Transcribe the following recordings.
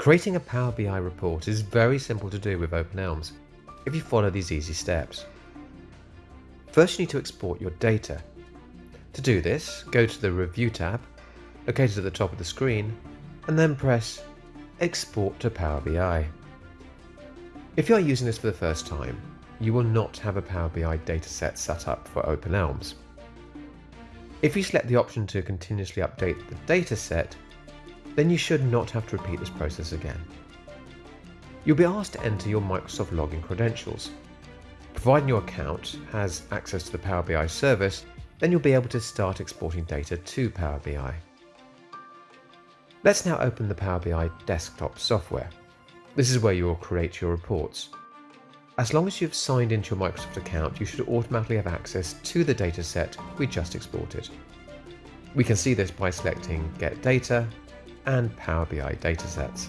Creating a Power BI report is very simple to do with OpenElms if you follow these easy steps. First you need to export your data. To do this, go to the Review tab, located at the top of the screen, and then press Export to Power BI. If you are using this for the first time, you will not have a Power BI dataset set up for OpenElms. If you select the option to continuously update the dataset, then you should not have to repeat this process again. You'll be asked to enter your Microsoft login credentials. Providing your account has access to the Power BI service, then you'll be able to start exporting data to Power BI. Let's now open the Power BI desktop software. This is where you will create your reports. As long as you've signed into your Microsoft account, you should automatically have access to the dataset we just exported. We can see this by selecting Get Data and Power BI datasets.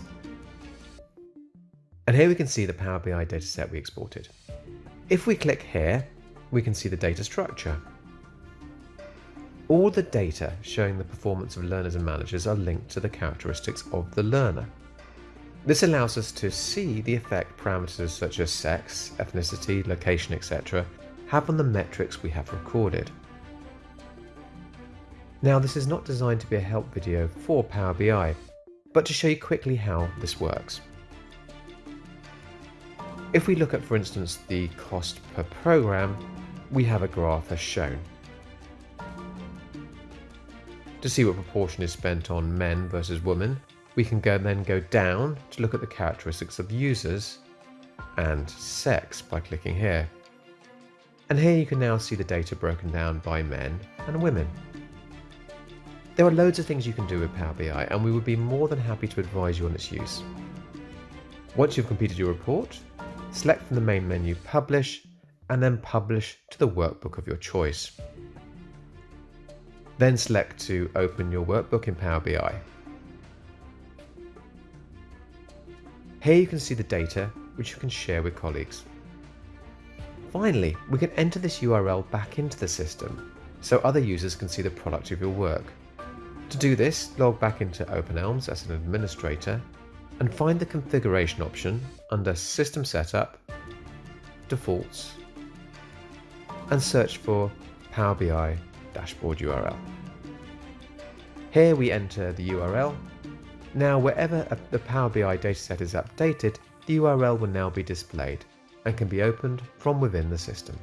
And here we can see the Power BI dataset we exported. If we click here, we can see the data structure. All the data showing the performance of learners and managers are linked to the characteristics of the learner. This allows us to see the effect parameters such as sex, ethnicity, location, etc. have on the metrics we have recorded. Now this is not designed to be a help video for Power BI, but to show you quickly how this works. If we look at for instance the cost per program, we have a graph as shown. To see what proportion is spent on men versus women, we can go then go down to look at the characteristics of users and sex by clicking here. And here you can now see the data broken down by men and women. There are loads of things you can do with Power BI and we would be more than happy to advise you on its use. Once you've completed your report, select from the main menu Publish and then Publish to the workbook of your choice. Then select to open your workbook in Power BI. Here you can see the data which you can share with colleagues. Finally, we can enter this URL back into the system so other users can see the product of your work. To do this, log back into OpenElms as an administrator and find the configuration option under System Setup, Defaults, and search for Power BI dashboard URL. Here we enter the URL now wherever the Power BI dataset is updated, the URL will now be displayed and can be opened from within the system.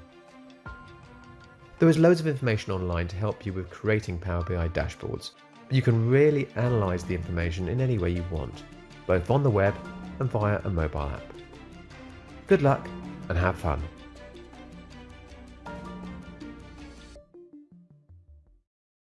There is loads of information online to help you with creating Power BI dashboards. You can really analyse the information in any way you want, both on the web and via a mobile app. Good luck and have fun!